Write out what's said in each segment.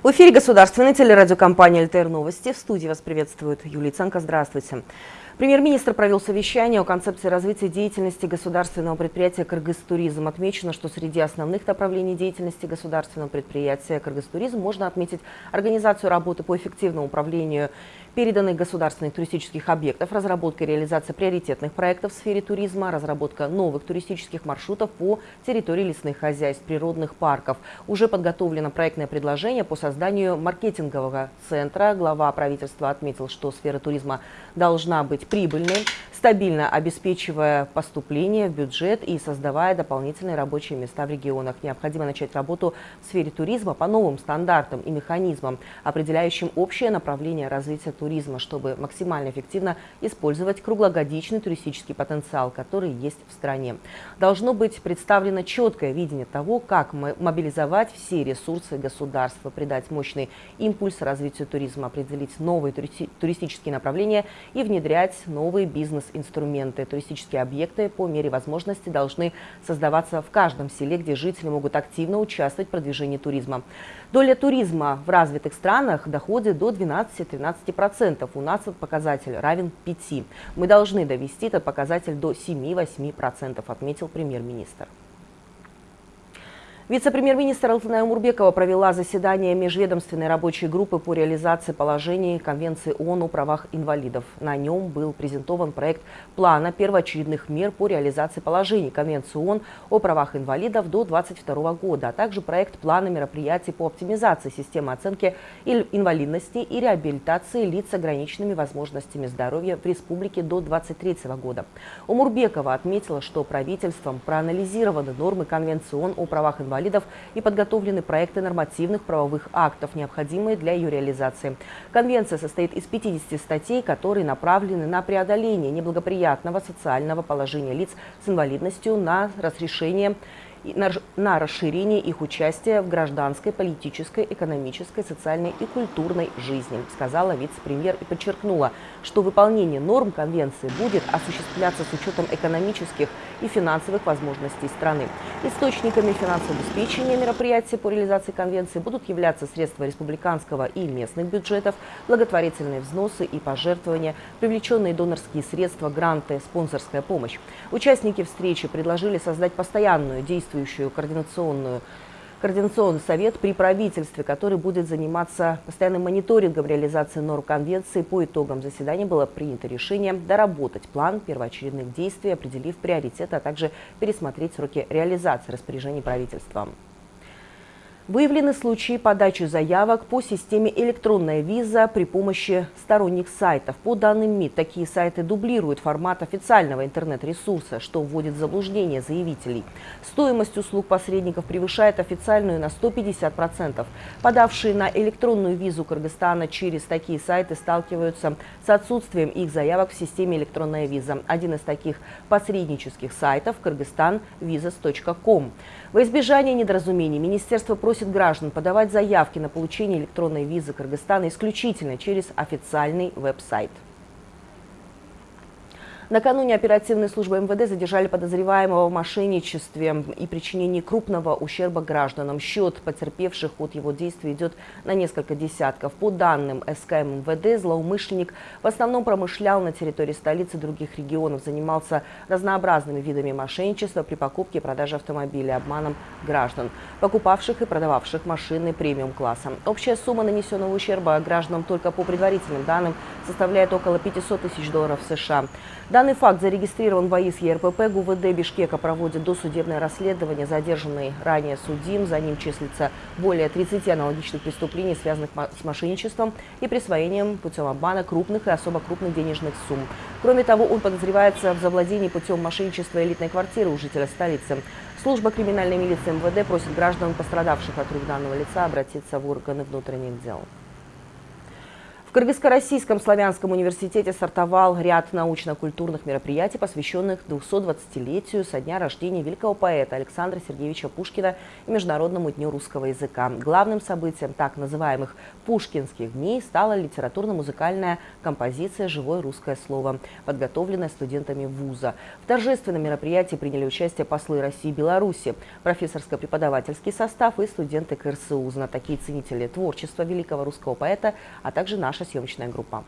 В эфире государственной телерадиокомпания «ЛТР Новости». В студии вас приветствует Юлия Ценко. Здравствуйте. Премьер-министр провел совещание о концепции развития деятельности государственного предприятия «Кыргызтуризм». Отмечено, что среди основных направлений деятельности государственного предприятия «Кыргызтуризм» можно отметить организацию работы по эффективному управлению переданных государственных туристических объектов, разработка и реализация приоритетных проектов в сфере туризма, разработка новых туристических маршрутов по территории лесных хозяйств, природных парков. Уже подготовлено проектное предложение по созданию маркетингового центра. Глава правительства отметил, что сфера туризма должна быть прибыльной, стабильно обеспечивая поступление в бюджет и создавая дополнительные рабочие места в регионах. Необходимо начать работу в сфере туризма по новым стандартам и механизмам, определяющим общее направление развития туризма, чтобы максимально эффективно использовать круглогодичный туристический потенциал, который есть в стране. Должно быть представлено четкое видение того, как мобилизовать все ресурсы государства, придать мощный импульс развитию туризма, определить новые туристические направления и внедрять новые бизнес инструменты. Туристические объекты по мере возможности должны создаваться в каждом селе, где жители могут активно участвовать в продвижении туризма. Доля туризма в развитых странах доходит до 12-13%. У нас этот показатель равен 5%. Мы должны довести этот показатель до 7-8%, отметил премьер-министр. Вице-премьер-министр Алтыная Умурбекова провела заседание межведомственной рабочей группы по реализации положений Конвенции ООН о правах инвалидов. На нем был презентован проект плана первоочередных мер по реализации положений Конвенции ООН о правах инвалидов до 2022 года, а также проект плана мероприятий по оптимизации системы оценки инвалидности и реабилитации лиц с ограниченными возможностями здоровья в республике до 2023 года. Умурбекова отметила, что правительством проанализированы нормы Конвенции ООН о правах инвалидов инвалидов и подготовлены проекты нормативных правовых актов, необходимые для ее реализации. Конвенция состоит из 50 статей, которые направлены на преодоление неблагоприятного социального положения лиц с инвалидностью, на разрешение на расширение их участия в гражданской, политической, экономической, социальной и культурной жизни, сказала вице-премьер и подчеркнула, что выполнение норм Конвенции будет осуществляться с учетом экономических и финансовых возможностей страны. Источниками финансового обеспечения мероприятий по реализации Конвенции будут являться средства республиканского и местных бюджетов, благотворительные взносы и пожертвования, привлеченные донорские средства, гранты, спонсорская помощь. Участники встречи предложили создать постоянную действующую координационную Координационный совет при правительстве, который будет заниматься постоянным мониторингом реализации норм конвенции. По итогам заседания было принято решение доработать план первоочередных действий, определив приоритеты, а также пересмотреть сроки реализации распоряжений правительства. Выявлены случаи подачи заявок по системе «Электронная виза» при помощи сторонних сайтов. По данным МИД, такие сайты дублируют формат официального интернет-ресурса, что вводит в заблуждение заявителей. Стоимость услуг посредников превышает официальную на 150%. Подавшие на электронную визу Кыргызстана через такие сайты сталкиваются с отсутствием их заявок в системе «Электронная виза». Один из таких посреднических сайтов – kyrgyzstanvisas.com. Во избежание недоразумений Министерство просит граждан подавать заявки на получение электронной визы Кыргызстана исключительно через официальный веб-сайт. Накануне оперативные службы МВД задержали подозреваемого в мошенничестве и причинении крупного ущерба гражданам. Счет потерпевших от его действий идет на несколько десятков. По данным СК МВД, злоумышленник в основном промышлял на территории столицы и других регионов, занимался разнообразными видами мошенничества при покупке и продаже автомобилей, обманом граждан, покупавших и продававших машины премиум-класса. Общая сумма нанесенного ущерба гражданам только по предварительным данным составляет около 500 тысяч долларов США. Данный факт зарегистрирован в АИС ЕРПП. ГУВД Бишкека проводит досудебное расследование. Задержанный ранее судим. За ним числится более 30 аналогичных преступлений, связанных с мошенничеством и присвоением путем обмана крупных и особо крупных денежных сумм. Кроме того, он подозревается в завладении путем мошенничества элитной квартиры у жителя столицы. Служба криминальной милиции МВД просит граждан, пострадавших от рук данного лица, обратиться в органы внутренних дел. В Кыргызско-Российском славянском университете стартовал ряд научно-культурных мероприятий, посвященных 220-летию со дня рождения великого поэта Александра Сергеевича Пушкина и Международному дню русского языка. Главным событием так называемых «Пушкинских дней» стала литературно-музыкальная композиция «Живое русское слово», подготовленная студентами вуза. В торжественном мероприятии приняли участие послы России и Беларуси, профессорско-преподавательский состав и студенты КРСУ, знатоки и ценители творчества великого русского поэта, а также наши наша съемочная группа.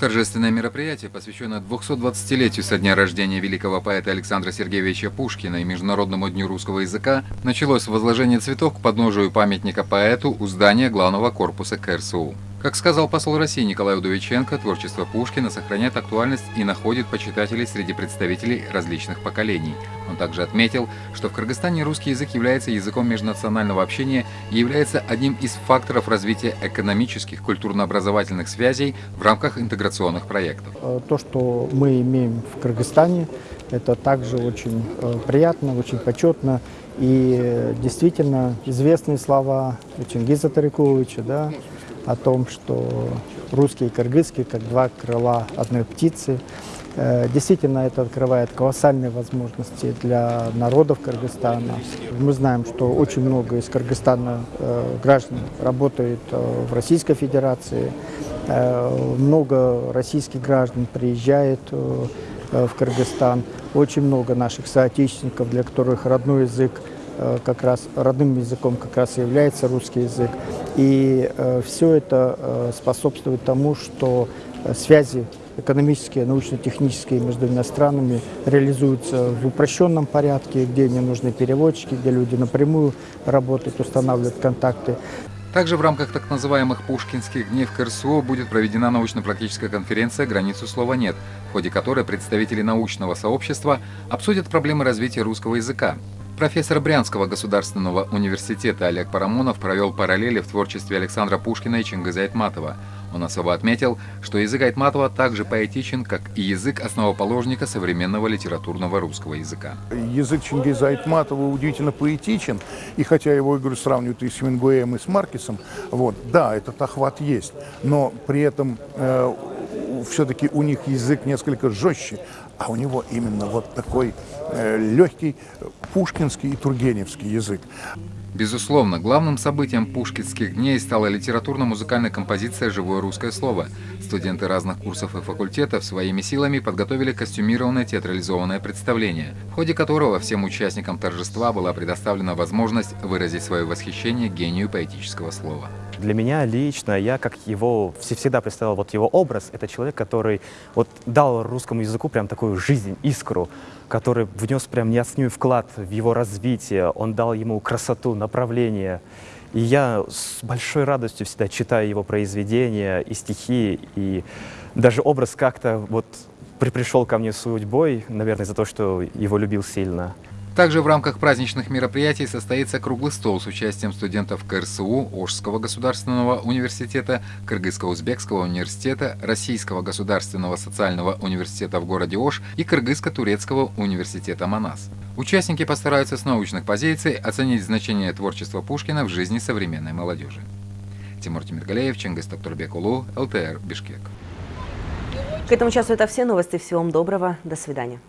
Торжественное мероприятие, посвященное 220-летию со дня рождения великого поэта Александра Сергеевича Пушкина и Международному дню русского языка, началось с возложения цветов к подножию памятника поэту у здания главного корпуса КРСУ. Как сказал посол России Николай Удовиченко, творчество Пушкина сохраняет актуальность и находит почитателей среди представителей различных поколений. Он также отметил, что в Кыргызстане русский язык является языком межнационального общения и является одним из факторов развития экономических, культурно-образовательных связей в рамках интеграционных проектов. Э, то, что мы имеем в Кыргызстане, это также очень э, приятно, очень почетно. И э, действительно известные слова Чингиза Тариковича, да, о том, что русский и кыргызский как два крыла одной птицы. Э, действительно, это открывает колоссальные возможности для народов Кыргызстана. Мы знаем, что очень много из Кыргызстана э, граждан работает э, в Российской Федерации. Много российских граждан приезжает в Кыргызстан. Очень много наших соотечественников, для которых родной язык как раз родным языком как раз является русский язык. И э, все это э, способствует тому, что связи экономические, научно-технические между странами реализуются в упрощенном порядке, где не нужны переводчики, где люди напрямую работают, устанавливают контакты. Также в рамках так называемых Пушкинских дней в КРСО будет проведена научно-практическая конференция «Границу слова нет», в ходе которой представители научного сообщества обсудят проблемы развития русского языка, Профессор Брянского государственного университета Олег Парамонов провел параллели в творчестве Александра Пушкина и Чингиза Айтматова. Он особо отметил, что язык Айтматова также поэтичен, как и язык основоположника современного литературного русского языка. Язык Чингиза Айтматова удивительно поэтичен, и хотя его, говорю, сравнивают и с Мингуэем, и с Маркесом, вот, да, этот охват есть, но при этом э, все-таки у них язык несколько жестче, а у него именно вот такой легкий пушкинский и тургеневский язык. Безусловно, главным событием пушкинских дней стала литературно-музыкальная композиция «Живое русское слово». Студенты разных курсов и факультетов своими силами подготовили костюмированное театрализованное представление, в ходе которого всем участникам торжества была предоставлена возможность выразить свое восхищение гению поэтического слова. Для меня лично, я как его всегда представлял, вот его образ, это человек, который вот дал русскому языку прям такую жизнь, искру, который внес прям неоценимый вклад в его развитие, он дал ему красоту, направление. И я с большой радостью всегда читаю его произведения и стихи, и даже образ как-то вот пришел ко мне судьбой, наверное, за то, что его любил сильно. Также в рамках праздничных мероприятий состоится круглый стол с участием студентов КРСУ, Ожского государственного университета, Кыргызско-Узбекского университета, Российского государственного социального университета в городе Ош и Кыргызско-турецкого университета Манас. Участники постараются с научных позиций оценить значение творчества Пушкина в жизни современной молодежи. Тимур Тимиргалеев, Чингис Токтурбекулу, ЛТР, Бишкек. К этому часу это все новости. Всего вам доброго. До свидания.